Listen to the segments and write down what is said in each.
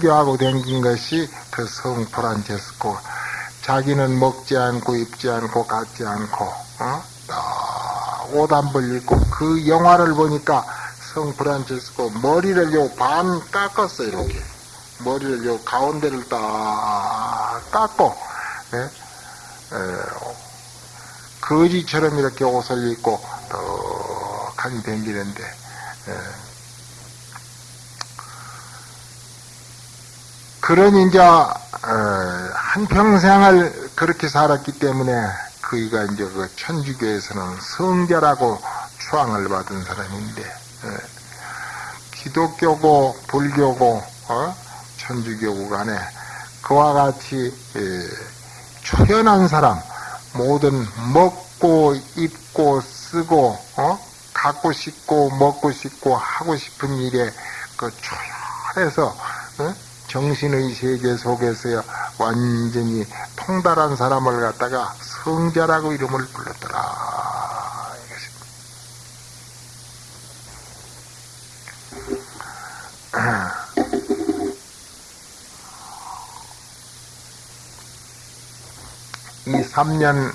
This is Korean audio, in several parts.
설교하고 댕긴 것이 그 성 프란체스코 자기는 먹지 않고 입지 않고 갖지 않고 어? 옷한 벌 입고 그 영화를 보니까 성 프란체스코 머리를 요 반 깎았어 이렇게 머리를 요 가운데를 딱 깎고 예? 에, 거지처럼 이렇게 옷을 입고 떡하니 댕기는데 예. 그런 이제 어, 한평생을 그렇게 살았기 때문에 그이가 이제 그 천주교에서는 성자라고 추앙을 받은 사람인데 예. 기독교고 불교고 어? 천주교고 간에 그와 같이 예, 초연한 사람 모든 먹고 입고 쓰고 어? 갖고 싶고 먹고 싶고 하고 싶은 일에 그 초연해서 어? 정신의 세계 속에서 완전히 통달한 사람을 갖다가 성자라고 이름을 불렀더라. 이 3년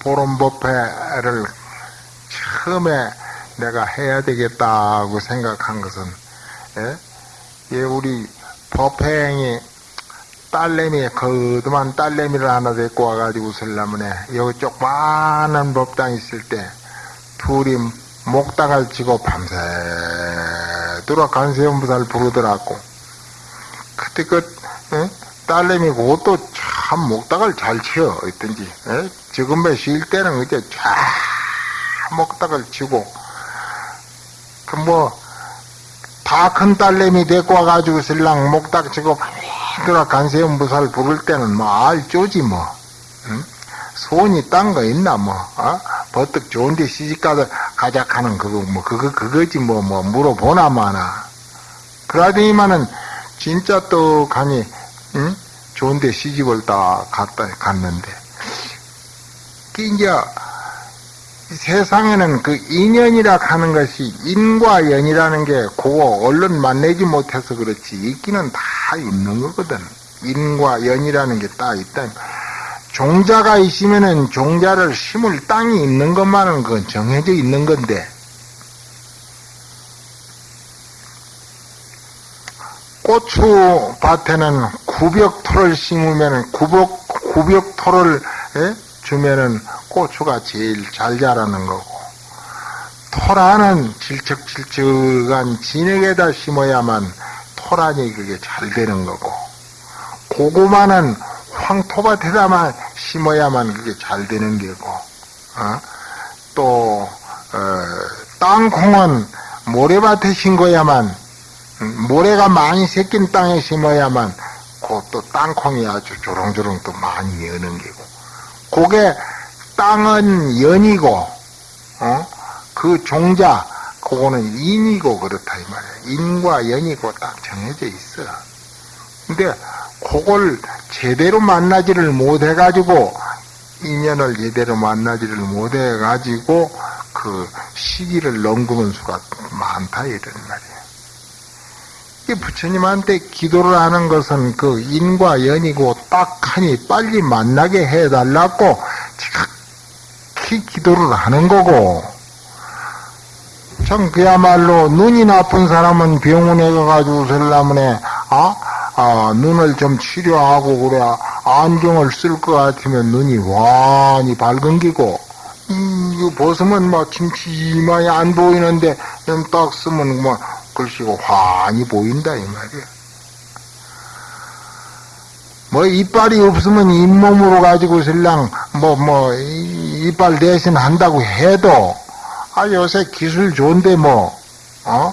보름법회를 처음에 내가 해야 되겠다고 생각한 것은 예? 예 우리 법회행이 딸내미 거드만 딸내미를 하나 데리고 와가지고 설라문에 여기 쪽많은 법당 있을 때 둘이 목닥을 치고 밤새도록 간세음부사를 부르더라고 그때 그 예? 딸내미 그것도 참 목닥을 잘 치어 어떤지 예? 지금에 쉴 때는 이제 쫙 목닥을 치고 그 뭐 다 큰 딸내미 데리고 와가지고 신랑 목닥 치고 들어 간세음 부사를 부를 때는 뭐 알조지 뭐 응? 손이 딴 거 있나 뭐 어? 버뜩 좋은데 시집가서 가작 하는 그거 뭐 그거 그거지 뭐뭐 뭐 물어보나 마나 그러더니만은 진짜 떡하니 응? 좋은데 시집을 다 갔다 갔는데 이제 세상에는 그 인연이라 하는 것이 인과 연이라는 게 그거 얼른 만나지 못해서 그렇지 있기는 다 있는 거거든. 인과 연이라는 게딱 있다. 종자가 있으면은 종자를 심을 땅이 있는 것만은 그건 정해져 있는 건데 고추 밭에는 구벽토를 심으면은 구벽 구벽토를 에? 주면은 고추가 제일 잘 자라는 거고 토라는 질척질척한 진흙에다 심어야만 토란이 그게 잘 되는 거고 고구마는 황토밭에다만 심어야만 그게 잘 되는 게고 어? 또 어, 땅콩은 모래밭에 심어야만 음, 모래가 많이 새낀 땅에 심어야만 그 또 땅콩이 아주 조롱조롱 또 많이 여는 게고 그게 땅은 연이고, 어? 그 종자, 그거는 인이고 그렇다, 이 말이야. 인과 연이고 딱 정해져 있어. 근데, 그걸 제대로 만나지를 못해가지고, 인연을 제대로 만나지를 못해가지고, 그 시기를 넘기는 수가 많다, 이런 말이야. 이 부처님한테 기도를 하는 것은 그 인과 연이고 딱하니 빨리 만나게 해달라고 특히 기도를 하는 거고, 참 그야말로 눈이 나쁜 사람은 병원에 가가지고 설라문에 아, 아 눈을 좀 치료하고 그래 안경을 쓸 것 같으면 눈이 완히 밝은 기고 음, 이거 벗으면 막 침침하게 안 보이는데 좀 딱 쓰면 뭐 글씨가 환히 보인다 이 말이야. 뭐 이빨이 없으면 잇몸으로 가지고 설랑 뭐뭐 뭐, 이빨 대신 한다고 해도 아 요새 기술 좋은데 뭐 어?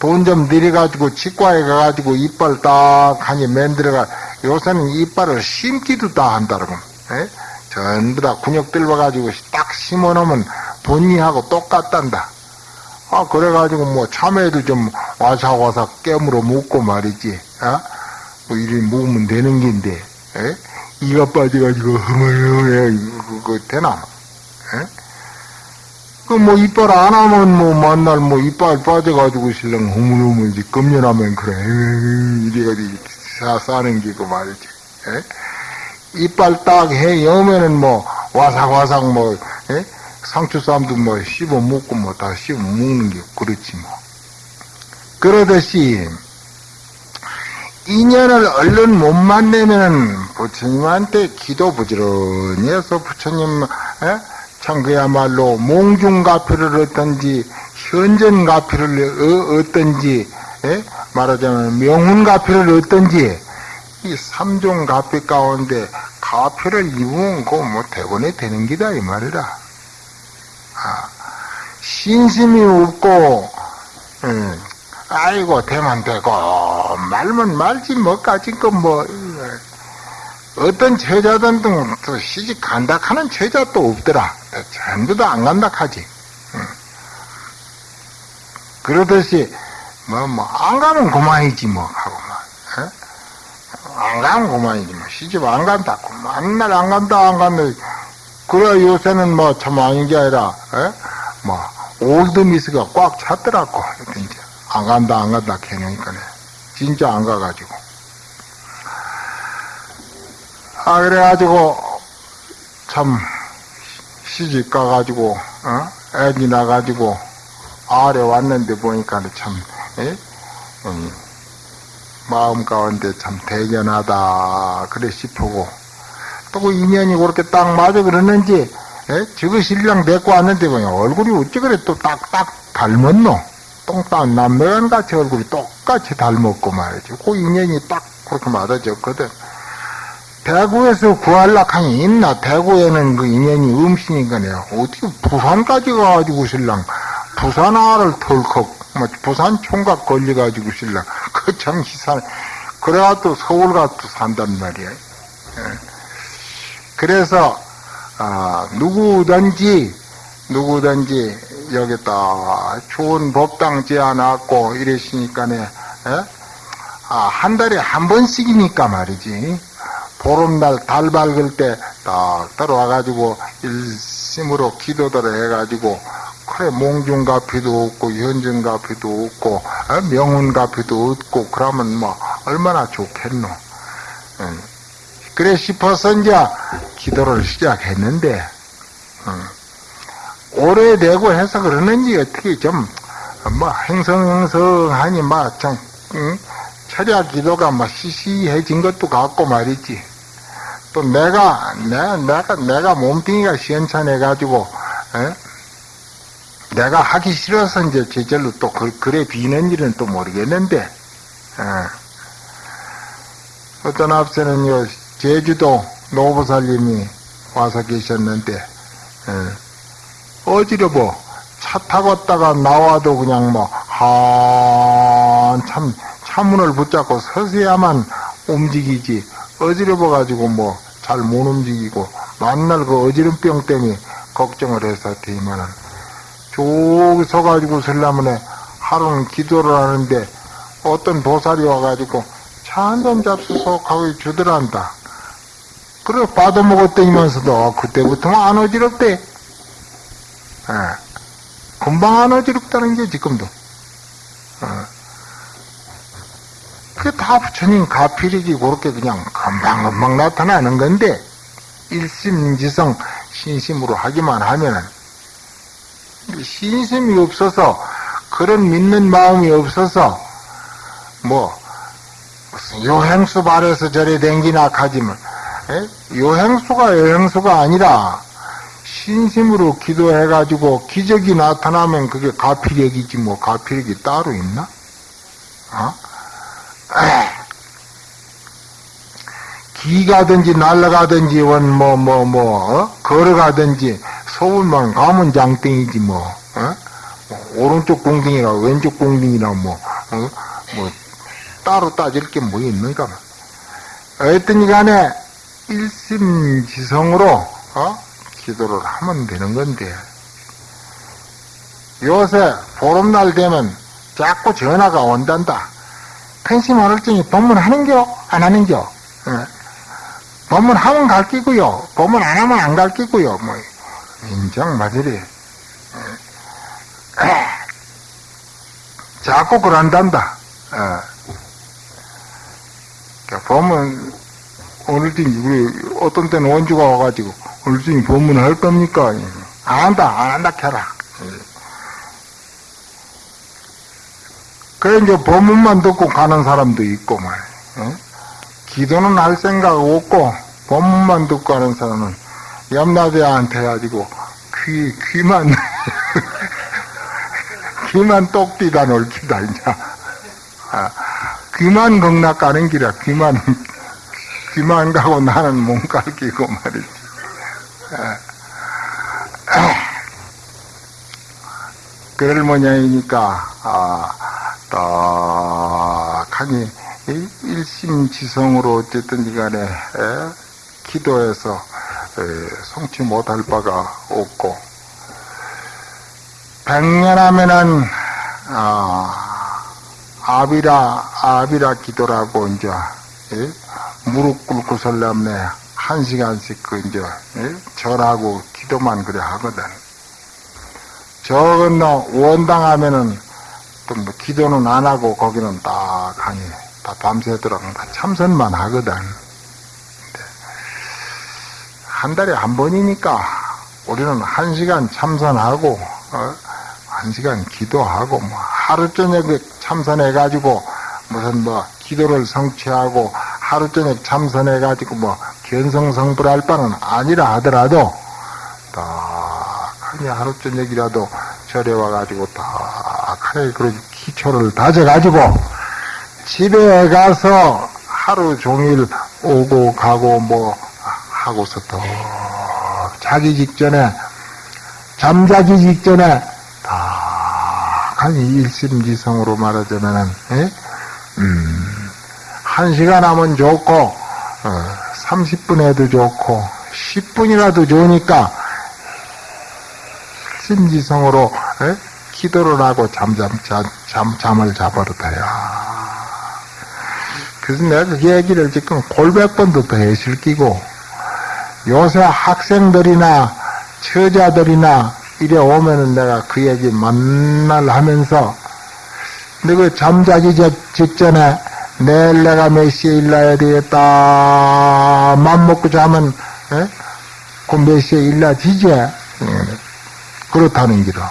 돈 좀 들여가지고 치과에 가가지고 이빨 딱 하니 만들어가 요새는 이빨을 심기도 다 한다라고 에? 전부 다 근육 들어가지고 딱 심어놓으면 본니하고 똑같단다 아 그래가지고 뭐 참외도 좀 와사와사 깨물어 먹고 말이지 어? 뭐 이리 먹으면 되는 긴데 에? 이가 빠져가지고 허물허물해 그거 되나? 에? 그뭐 이빨 안 하면 뭐 만날 뭐 이빨 빠져가지고 신랑 허물허물 이제 금년하면 그래 이래가지고 사 싸는 게 그 말이지. 에? 이빨 딱 해 여면은 뭐 와삭와삭 뭐 에? 상추쌈도 뭐 씹어 먹고 뭐 다 씹어 먹는 게 그렇지 뭐. 그러듯이 인연을 얼른 못 만나면은 부처님한테 기도 부지런히 해서 부처님 에? 참 그야말로 몽중가피를 얻든지 현전가피를 얻든지 에? 말하자면 명훈가피를 얻든지 이 삼종 가피 가운데 가피를 입으면 그뭐 대본에 되는 기다 이 말이라 아, 신심이 없고 음, 아이고 되면 되고 말면 말지 뭐까지 거뭐 어떤 제자든 또 시집 간다 하는 제자 또 없더라 전부 다 안 간다 하지 응. 그러듯이 뭐 뭐 안 가면 그만이지 뭐 하고 막 에? 안 가면 그만이지 뭐 시집 안 간다 만날 안 간다 안 간다 그래 요새는 뭐 참 아닌 게 아니라 에? 뭐 올드미스가 꽉 찼더라고 이제 안 간다 안 간다 캐니까네 진짜 안 가가지고 아 그래가지고 참 시집 가가지고 어? 애기 나가지고 아래 왔는데 보니까 참 에? 음, 마음 가운데 참 대견하다 그래 싶고 또그 인연이 그렇게 딱 맞아 그러는지 에? 저거 신랑 데리고 왔는데 보니 얼굴이 어찌 그래 또 딱딱 닮았노 똥딴 남매간 같이 얼굴이 똑같이 닮았고 말이지 그 인연이 딱 그렇게 맞아졌거든 대구에서 구할락하니 있나? 대구에는 그 인연이 음식이니까 내가 어떻게 부산까지 가가지고 신랑 부산화를 털컥 뭐 부산 총각 걸려가지고 신랑 그 참 희산 그래가 또 서울 가서 산단 말이야. 예. 그래서 아, 누구든지 누구든지 여기다 좋은 법당 지어놨고 이랬으니까네 예? 아, 한 달에 한 번씩이니까 말이지. 보름날 달 밝을 때 딱 들어와가지고 일심으로 기도들을 해가지고 그래 몽중가피도 없고 현전가피도 없고 어? 명운가피도 없고 그러면 뭐 얼마나 좋겠노. 응. 그래 싶어서 이제 기도를 시작했는데 응. 오래되고 해서 그러는지 어떻게 좀 뭐 행성행성하니 막 참 응? 철야 기도가 막 시시해진 것도 같고 말이지. 또 내가 내가 내가 내가 몸뚱이가 시원찮아가지고 에? 내가 하기 싫어서 이제 제절로 또 그, 그래 비는 일은 또 모르겠는데 에. 어떤 앞서는요 제주도 노부살님이 와서 계셨는데 에. 어지러워 차 타고 다가 나와도 그냥 뭐 한참 차문을 붙잡고 서서야만 움직이지 어지러워가지고 뭐 잘 못 움직이고 만날 그 어지럼병 때문에 걱정을 되면은 저기 서가지고 설라문에 하루는 기도를 하는데 어떤 보살이 와가지고 차 한 잔 잡수서 가고 주더란다. 그래 받아먹었더니면서도 그때부터는 안 어지럽대. 예. 금방 안 어지럽다는 게 지금도. 예. 그게 다 부처님 가필이지 그렇게 그냥 금방 금방 나타나는 건데 일심지성 신심으로 하기만 하면은 신심이 없어서 그런 믿는 마음이 없어서 뭐 무슨 요행수 발에서 저래 댕기나 하지만 에? 요행수가 요행수가 아니라 신심으로 기도해가지고 기적이 나타나면 그게 가필력이지 뭐 가필력이 따로 있나? 어? 기가든지 날아가든지 원뭐뭐 뭐 어? 걸어가든지 서울만 가면 장땡이지 뭐 어? 오른쪽 공등이나 왼쪽 공등이나 뭐, 어? 뭐 따로 따질 게 뭐 있는가 어쨌든 간에 일심지성으로 어? 기도를 하면 되는 건데 요새 보름날 되면 자꾸 전화가 온단다. 팽심어를증이 법문하는겨? 안하는겨? 예. 법문하면 갈 끼고요 법문 안하면 안갈 끼고요 뭐 인정마저리 예. 자꾸 그런단다. 예. 보면 어느 때 우리 어떤 때는 원주가 와가지고 오늘도 법문을 할 겁니까? 안 한다, 안 한다, 캐라. 그래, 이제 법문만 듣고 가는 사람도 있고, 말 어? 기도는 할 생각 없고, 법문만 듣고 가는 사람은 염라대한테 해가지고, 귀, 귀만, 귀만 똑띠다 놀기다, 이제. 아, 귀만 극락 가는 길이야, 귀만, 귀만 가고 나는 몸갈 끼고 말이지. 아, 그럴 모양이니까, 아, 딱하니, 일심지성으로 어쨌든지 간에, 에? 기도해서, 에, 성취 못할 바가 없고, 백년 하면은, 아, 아비라, 아비라 기도라고, 이제, 에? 무릎 꿇고 설람네, 한 시간씩 그, 이제, 에? 절하고 기도만 그래 하거든. 저 건너 원당 하면은, 또 뭐 기도는 안 하고 거기는 딱 하니, 다 밤새도록 다 참선만 하거든. 한 달에 한 번이니까 우리는 한 시간 참선하고 어? 한 시간 기도하고 뭐 하루 저녁에 참선해가지고 무슨 뭐 기도를 성취하고 하루 저녁 참선해가지고 뭐 견성성불할 바는 아니라 하더라도 딱 그냥 하루 저녁이라도 절에 와가지고 딱 하루에 그런 기초를 다져가지고 집에 가서 하루 종일 오고 가고 뭐 하고서 또 자기 직전에 잠자기 직전에 다간히 일심지성으로 말하자면은 에? 음, 한 시간 하면 좋고 어, 30분 해도 좋고 10분이라도 좋으니까 일심지성으로 에? 기도를 하고 잠잠 잠, 잠 잠을 자버렸다야. 그래서 내가 그 얘기를 지금 골백 번도 더 해실끼고 요새 학생들이나 처자들이나 이래 오면은 내가 그 얘기 만날 하면서 너그 잠자기 직전에 내일 내가 몇 시에 일나야 되겠다. 맘 먹고 자면 그몇 시에 일나지지 그렇다는 기라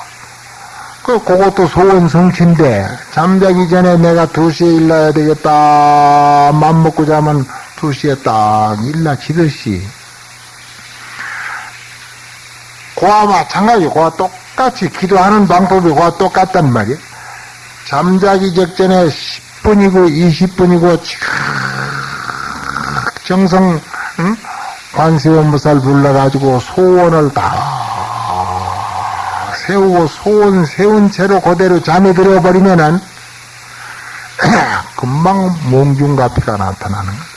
그 그것도 소원 성취인데 잠자기 전에 내가 두 시에 일나야 되겠다. 맘 먹고 자면 두 시에 딱 일나지듯이. 그와 마찬가지, 그와 똑같이 기도하는 방법이 그와 똑같단 말이야. 잠자기 직전에 10분이고 20분이고 정성 응? 관세음무살 불러가지고 소원을 다 세우고 소원 세운 채로 그대로 잠이 들어버리면은 금방 몽중가피가 나타나는 거야.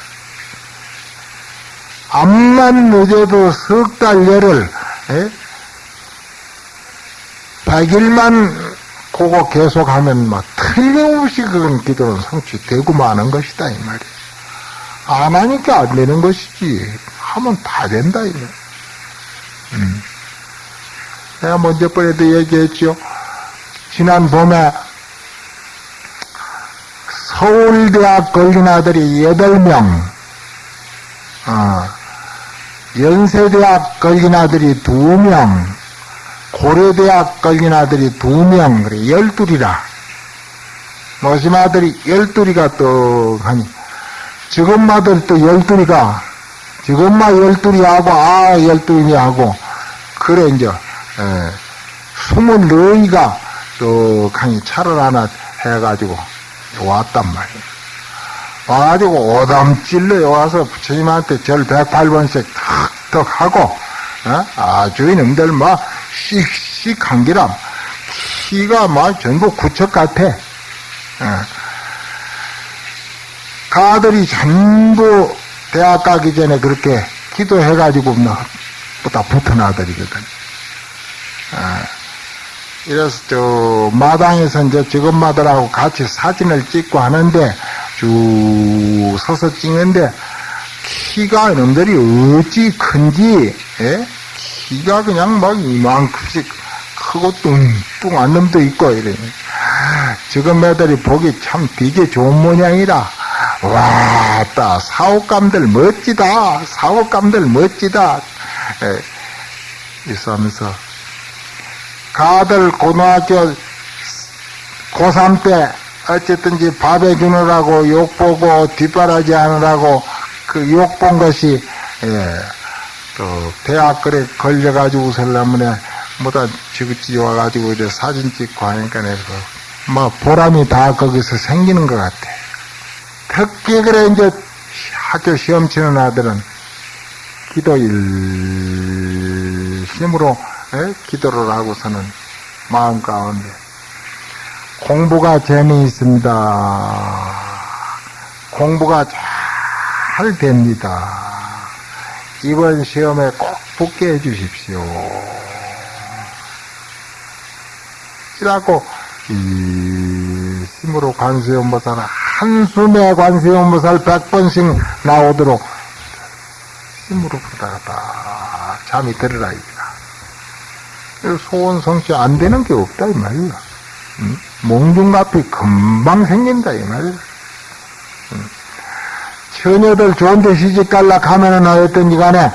암만 늦어도 석 달 열을 에? 100일만 그거 계속하면 막 틀림없이 그건 기도는 성취되고 마는 것이다 이 말이야. 안 하니까 안 되는 것이지. 하면 다 된다 이거. 음. 내가 먼저 번에도 얘기했죠. 지난 봄에 서울대학 걸린 아들이 8명, 어, 연세대학 걸린 아들이 2명, 고려대학 걸린 아들이 두 명, 그래, 열둘이라. 모심 아들이 열둘이가 또, 하니, 지금 아들 또 열둘이가, 지금 마 열둘이 하고, 아, 열둘이 하고, 그래, 이제, 에, 스물 너희가 또, 강이 차를 하나 해가지고, 왔단 말이야. 와가지고 오담 찔러 와서 부처님한테 절 108번씩 탁탁 하고, 어? 아주 이놈들 뭐, 씩씩한 기람 키가 막 전부 구척 같아. 어. 그 아들이 전부 대학 가기 전에 그렇게 기도해가지고 뭐다 붙은 아들이거든. 어. 이래서 저 마당에서 이제 직업마들하고 같이 사진을 찍고 하는데 쭉 서서 찍는데 키가 이놈들이 어찌 큰지 예? 키가 그냥 막 이만큼씩 크고 뚱뚱한 놈도 있고 이래. 지금 애들이 보기 참 되게 좋은 모양이라. 와, 따, 사옥감들 멋지다. 사옥감들 멋지다. 에, 있으면서, 가들 고등학교 고3 때, 어쨌든지 밥해 주느라고 욕 보고 뒷바라지 하느라고 그 욕 본 것이, 예, 또, 대학 그래 걸려가지고 살라면에, 뭐다 지긋지 와가지고 이제 사진 찍고 하니까 내가, 뭐, 보람이 다 거기서 생기는 것 같아. 특히 그래 이제 학교 시험 치는 아들은 기도일 힘으로 에? 기도를 하고서는 마음 가운데 공부가 재미있습니다. 공부가 잘 됩니다. 이번 시험에 꼭 붙게 해주십시오. 이라고 이 힘으로 관세음보살 한숨에 관세음보살 백번씩 나오도록 힘으로 부탁하다 잠이 들으라 이거다 소원 성취 안 되는 게 없다 이 말이야 응? 몽중갑이 금방 생긴다 이 말이야 응? 처녀들 좋은 데 시집 갈라 가면은 어였던지 간에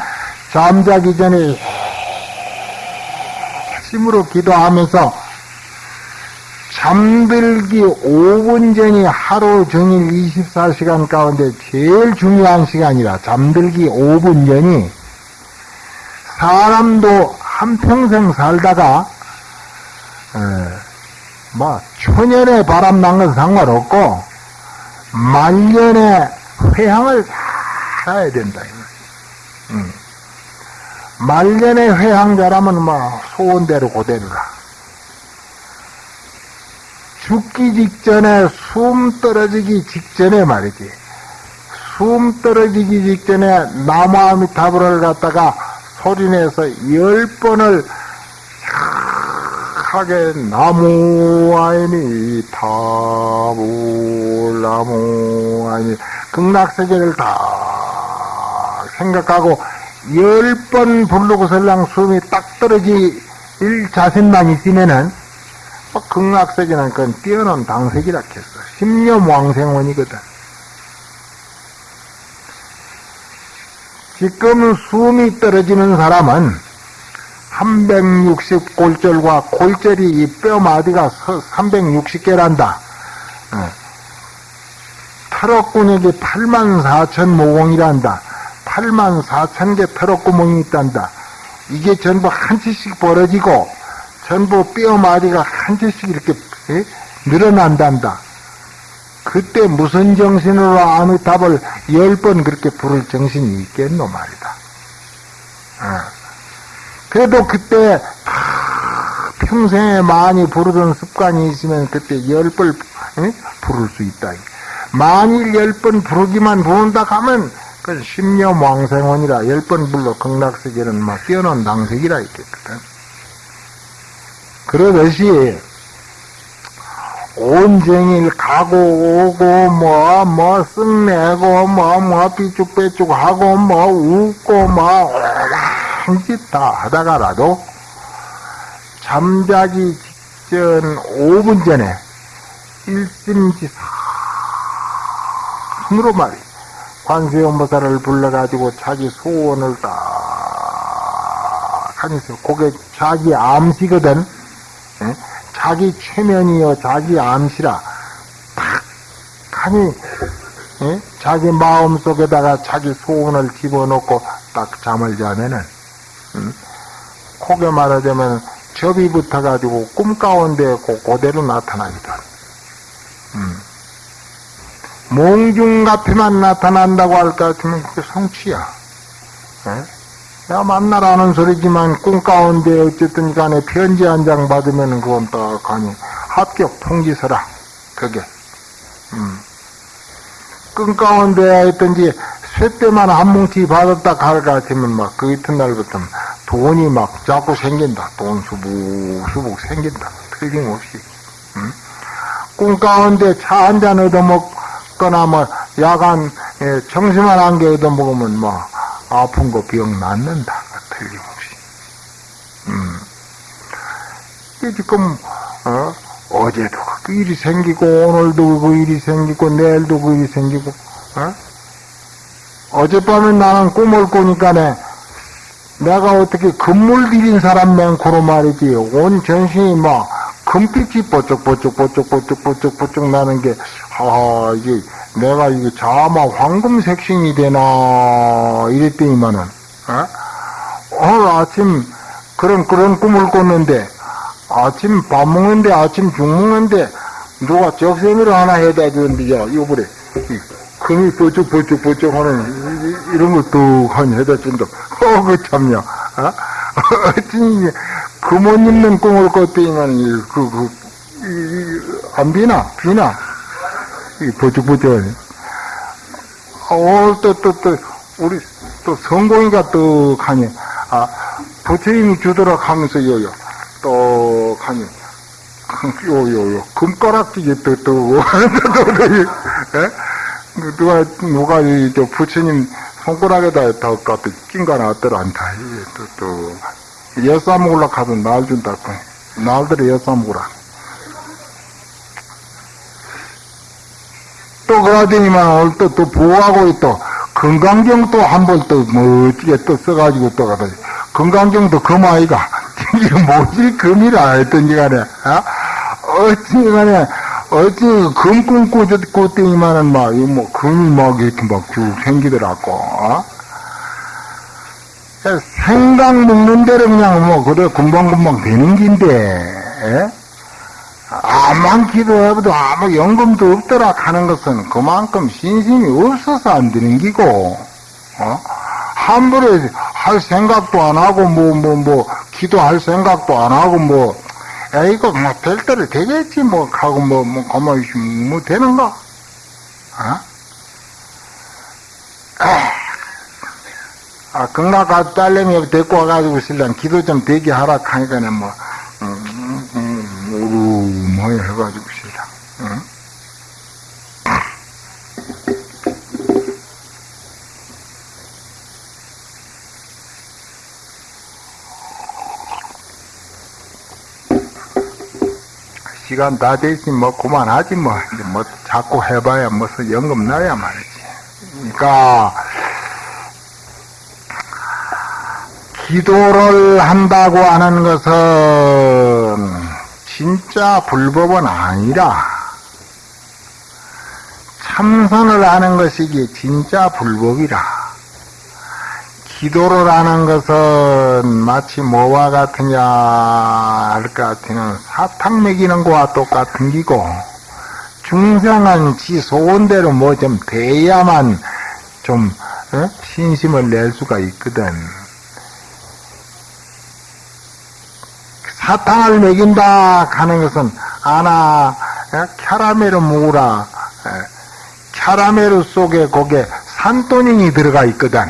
잠자기 전에 힘으로 기도하면서 잠들기 5분 전이 하루 종일 24시간 가운데 제일 중요한 시간이라 잠들기 5분 전이 사람도 한평생 살다가 에, 뭐 초년에 바람 난 건 상관없고 말년에 회향을 잘해야 된다. 음. 말년에 회향자라면 뭐 소원대로 고대로라. 죽기 직전에 숨 떨어지기 직전에 말이지. 숨 떨어지기 직전에 나무아미타불을 갖다가 소리내서 열 번을 하게 나무아이니 타불 나무아이니 극락세계를 다 생각하고 열 번 부르고 설랑 숨이 딱 떨어질 자신만 있으면은 뭐 극락세계는 그건 뛰어난 당색이라 했어. 십년 왕생원이거든. 지금 숨이 떨어지는 사람은 360 골절과 골절이 이 뼈 마디가 360개란다. 어. 털어구멍이 8만 4천 모공이란다. 8만 4천 개 털어구멍이 있단다. 이게 전부 한 치씩 벌어지고 전부 뼈 마디가 한 채씩 이렇게 에? 늘어난단다. 그때 무슨 정신으로 아미답을 열 번 그렇게 부를 정신이 있겠노 말이다. 어. 그래도 그때 평생에 많이 부르던 습관이 있으면 그때 열 번 부를 수 있다. 만일 열 번 부르기만 부른다 하면 그건 십년 왕생원이라 열 번 불러 극락세계는 막 뛰어난 당색이라 있겠거든. 그러듯이 온종일 가고 오고 뭐뭐 쓱내고 뭐뭐 삐쭉빼쭉 하고 뭐 웃고 뭐 오란 짓다 하다가라도 잠자기 직전 5분 전에 일심지 상으로 말이 관세음보살을 불러가지고 자기 소원을 딱 하면서 그게 자기 암시거든 에? 자기 최면이요 자기 암시라 딱 하니 에? 자기 마음 속에다가 자기 소원을 집어넣고 딱 잠을 자면은 음? 코게 말하자면 접이 붙어가지고 꿈 가운데 그대로 나타나기도 음. 몽중 같으만 나타난다고 할 것 같으면 그게 성취야. 에? 내가 만나라는 소리지만 꿈 가운데 어쨌든 간에 편지 한 장 받으면 그건 딱 가니 합격 통지서라. 그게. 음. 꿈 가운데 있든지 쇠때만 한 뭉치 받았다 갈것 같으면 막 그 이튿날부터 돈이 막 자꾸 생긴다. 돈 수북수북 생긴다. 틀림없이. 음? 꿈 가운데 차 한 잔 얻어먹거나 뭐 야간 예, 정심한 한개 얻어먹으면 뭐 아픈 거 병 낫는다. 틀림없이. 음. 이게 지금, 어, 어제도 그 일이 생기고 오늘도 그 일이 생기고 내일도 그 일이 생기고 어? 어젯밤에 나는 꿈을 꾸니까 네 내가 어떻게 금물 들인 사람 맹코로 말이지 온 전신이 막 금빛이 뽀쩍뽀쩍뽀쩍뽀쩍뽀쩍뽀쩍 나는 게 아, 이게 내가 이게 자마 황금 색신이 되나 이랬더니만은 어? 오늘 아침 그런 그런 꿈을 꿨는데 아침 밥 먹는데 아침 죽 먹는데 누가 적세미를 하나 해다 주는데 야 요번에. 금이 뽀쩍뽀쩍뽀쩍 하는 이런 것도 한 해다 준다. 어그 참냐. 어? 어찌 금옷 입는 꿈을 꿨더니만 그, 그, 이, 안 비나? 비나 이 버쩍버쩍하네 어, 또, 또, 또, 우리, 또 성공이가 또 가니, 아, 부처님이 주도록 하면서 요요, 또 가니, 요요 요, 금가락지게 또, 또, 또, 또, 예? 누가, 누가, 이, 저, 부처님 손가락에다 더 갖다 낀거 나왔더라, 안다. 또, 또, 엿사 먹으려 가면 날 준다고. 날들에 엿사 먹으라. 또 그러더니만 오늘 또, 또 보호하고 또 건강경 또 한 번 또 멋지게 또 써가지고 또 가다 건강경도 금 아이가 이거 뭐지 금이라 했던지 간에 어? 어찌 간에 어찌 금 꿈꾸 꿨더니만은 막이뭐 금이 막 이렇게 막쭉 생기더라고 어? 생각 먹는 대로 그냥 뭐 그래 금방금방 되는 긴데 에? 암만 기도해도 아무 연금도 없더라 하는 것은 그만큼 신심이 없어서 안 되는 기고, 어? 함부로 할 생각도 안 하고, 뭐, 뭐, 뭐, 기도할 생각도 안 하고, 뭐, 에이거, 뭐, 될 대로 되겠지, 뭐, 하고, 뭐, 뭐, 가만히 있으면, 뭐, 되는가? 어? 아, 건강가 딸내미 데리고 와가지고, 신랑 기도 좀 되게 하라 하니까는, 뭐, 오르머니 해가지고 시라. 응? 시간 다 됐으면 뭐 그만하지 뭐. 뭐 자꾸 해봐야 무슨 연금 나야 말이지. 그러니까 기도를 한다고 하는 것은 진짜 불법은 아니라 참선을 하는 것이기 진짜 불법이라. 기도를 하는 것은 마치 뭐와 같으냐 할것 같으면 사탕 먹이는 거와 똑같은 기고 중생은 지 소원 대로 뭐 좀 돼야만 좀 어? 신심을 낼 수가 있거든. 사탕을 먹인다 하는 것은 아나 캐라멜을 먹으라. 캐라멜 속에 거기에 산토닌이 들어가 있거든.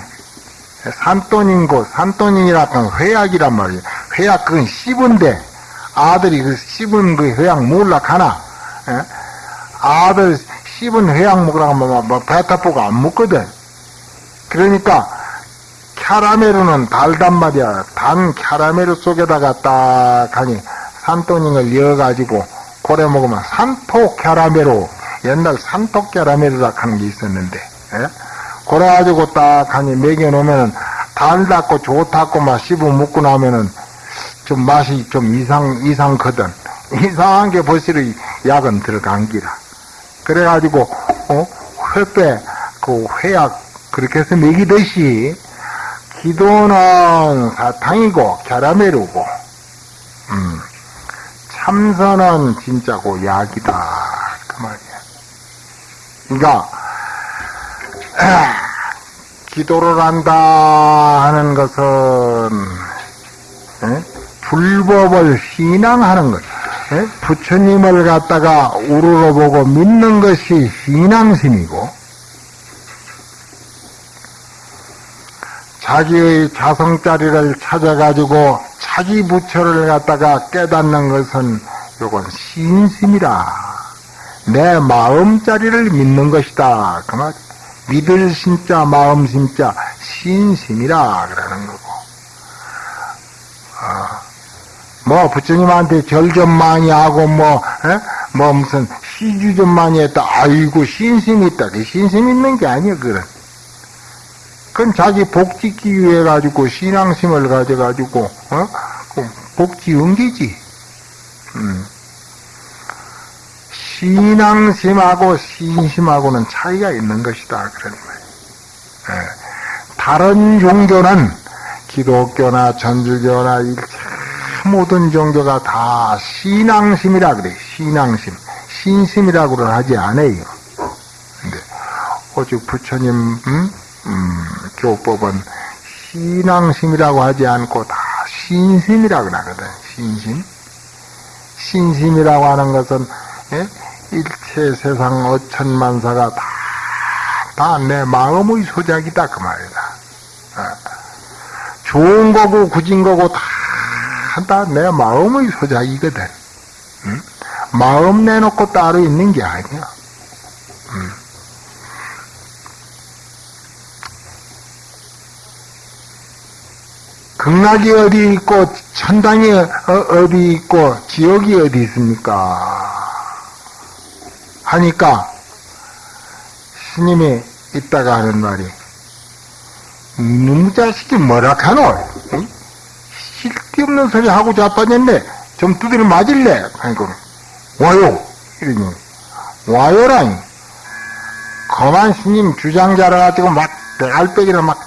산토닌고 산토닌이라 는 회약이란 말이야 회약 그건 씹은데 아들이 그 씹은 그 회약 몰라 가나? 아들 씹은 회약 먹으라고 하면 뭐 배타보고 안 먹거든. 그러니까 캐라멜은 달단 말이야. 단 캐라멜 속에다가 딱 하니 산토닝을 이어가지고 고래 먹으면 산토 캐라멜로. 옛날 산토 캐라멜이라 하는 게 있었는데 예? 그래가지고 딱 하니 먹여놓으면 달답고 좋다고 막 씹어 먹고 나면은 좀 맛이 좀 이상 이상거든. 이상한 게 벌써 약은 들어간 기라. 그래가지고 어? 회배 그 회약 그렇게 해서 먹이듯이 기도는 사탕이고 캐라멜이고 음, 참선은 진짜고 약이다 그 말이야. 그러니까 에, 기도를 한다 하는 것은 에? 불법을 신앙하는 것. 에? 부처님을 갖다가 우러러보고 믿는 것이 신앙심이고 자기의 자성자리를 찾아가지고 자기 부처를 갖다가 깨닫는 것은 요건 신심이라. 내 마음자리를 믿는 것이다. 그 말. 믿을 심자, 마음 심자, 신심이라. 그러는 거고. 어, 뭐, 부처님한테 절 좀 많이 하고, 뭐, 에? 뭐 무슨 시주 좀 많이 했다. 아이고 신심 있다. 그 신심 있는 게 아니야 그런. 그건 자기 복 짓기 위해 가지고 신앙심을 가져 가지고 어? 그복 지은 게지. 음. 신앙심하고 신심하고는 차이가 있는 것이다 그런 말이에요. 예. 다른 종교는 기독교나 전주교나 일체 모든 종교가 다 신앙심이라 그래. 신앙심. 신심이라고는 하지 않아요. 근데 오직 부처님 음? 음, 교법은 신앙심이라고 하지 않고 다 신심이라고 하거든. 신심. 신심이라고 하는 것은 예? 일체 세상 어천만사가 다 다 내 마음의 소작이다 그 말이다. 어. 좋은 거고 굳은 거고 다다내 마음의 소작이거든. 응? 마음 내놓고 따로 있는 게 아니야. 극락이 어디 있고 천당이 어, 어디 있고 지옥이 어디 있습니까? 하니까 스님이 있다가 하는 말이 놈 자식이 뭐라 카노? 응? 쓸데없는 소리 하고 자빠졌네. 좀 두드려 맞을래? 하니까 와요. 이러니 와요라니. 거만 스님 주장자라 가지고 막 대갈배기를 막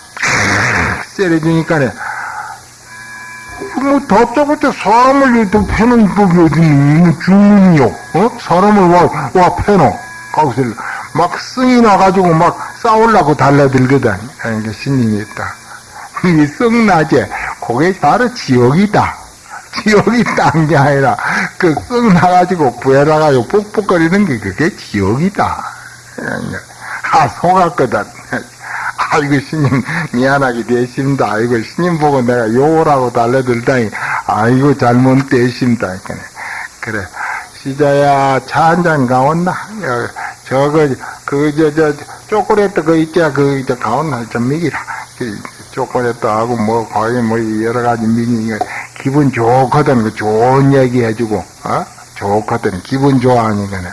세려주니까네. 뭐 더저부터 사람을 또 패는 법이 어디 있니? 주문이요. 어? 사람을 와, 와 패노. 거기서 막 승이 나가지고 막 싸우려고 달라들거든. 그러니까 신님이 있다. 이 썩나제, 그게 바로 지옥이다. 지옥이 딴 게 아니라, 그썩 나가지고 부해나가지고 뽁뽁거리는 게 그게 지옥이다. 아, 속았거든. 아이고, 스님, 미안하게 되십니다. 아이고, 스님 보고 내가 하고 달래들다니, 아이고, 잘못 되십니다. 그래. 시자야, 차 한 잔 가온나? 저거, 그, 저, 저, 초콜릿 그 있자, 그, 저, 가온나? 좀 먹이라. 그, 초콜릿도 하고, 뭐, 과연 뭐, 여러 가지 미니, 기분 좋거든. 그 좋은 얘기 해주고, 어? 좋거든. 기분 좋아하니까는.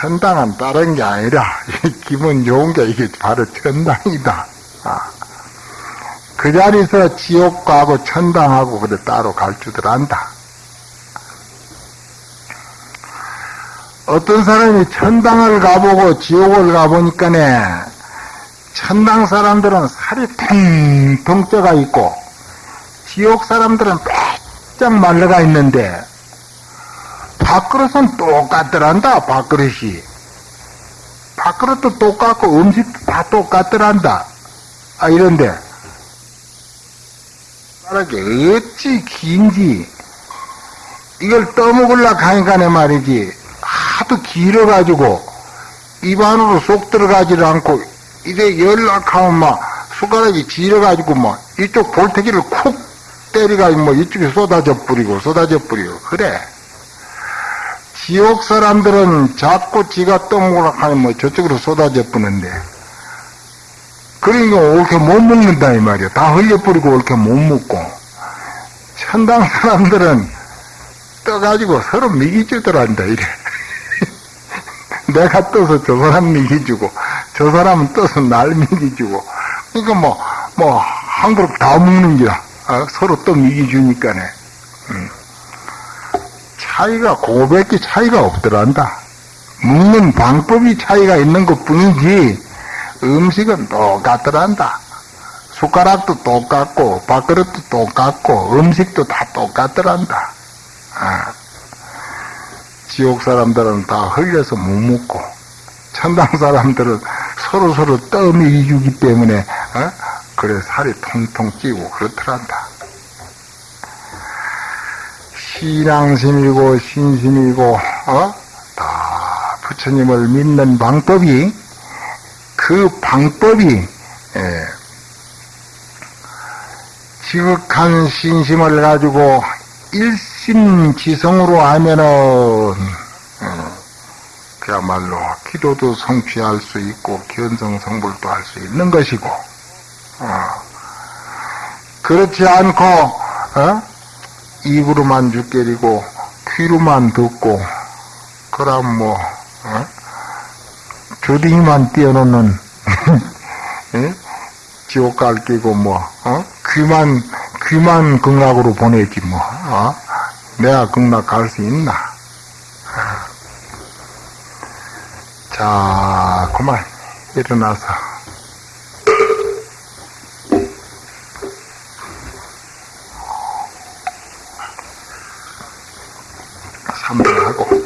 천당은 다른 게 아니라, 기분 좋은 게 이게 바로 천당이다. 아. 그 자리에서 지옥 가고 천당하고 그래 따로 갈 줄들 안다. 어떤 사람이 천당을 가보고 지옥을 가보니까네, 천당 사람들은 살이 텅텅 쪄가 있고, 지옥 사람들은 빼짝 말려가 있는데, 밥그릇은 똑같더란다, 밥그릇이. 밥그릇도 똑같고, 음식도 다 똑같더란다. 아, 이런데, 이게 어찌 긴지, 이걸 떠먹으려고 하니까네 말이지, 하도 길어가지고 입 안으로 쏙 들어가지를 않고 이래 연락하면 막 숟가락이 길어가지고 막 이쪽 볼태기를 쿡 때리가지고 뭐 이쪽에 쏟아져 뿌리고 쏟아져 뿌리고. 그래 지옥 사람들은 자꾸 지가 하면 뭐 저쪽으로 쏟아져 뿌는데 그러니까 옳게 못 먹는다 이 말이야 다 흘려뿌리고 옳게 못 먹고 천당 사람들은 떠가지고 서로 미기주더란다 이래 내가 떠서 저 사람 미기주고, 저 사람은 떠서 날 미기주고, 그러니까 뭐, 뭐, 한 그릇 다 먹는 거야. 어? 서로 또 미기주니까네. 음. 차이가, 고백이 차이가 없더란다. 먹는 방법이 차이가 있는 것 뿐이지, 음식은 똑같더란다. 숟가락도 똑같고, 밥그릇도 똑같고, 음식도 다 똑같더란다. 아. 지옥 사람들은 다 흘려서 못 먹고 천당 사람들은 서로 서로 떠미 주기 때문에 어? 그래 살이 통통 찌고 그렇더란다. 신앙심이고 신심이고 어? 다 부처님을 믿는 방법이 그 방법이 예, 지극한 신심을 가지고 일심지성으로 하면은 어, 그야말로 기도도 성취할 수 있고 견성성불도 할 수 있는 것이고 어, 그렇지 않고 어? 입으로만 죽게리고 귀로만 듣고 그럼 뭐, 어? 주둥이만 띄워놓는, 예? 지옥 갈 끼고 뭐, 어? 귀만, 귀만 극락으로 보내지 뭐, 어? 내가 극락 갈 수 있나? 자, 그만, 일어나서. 삼분하고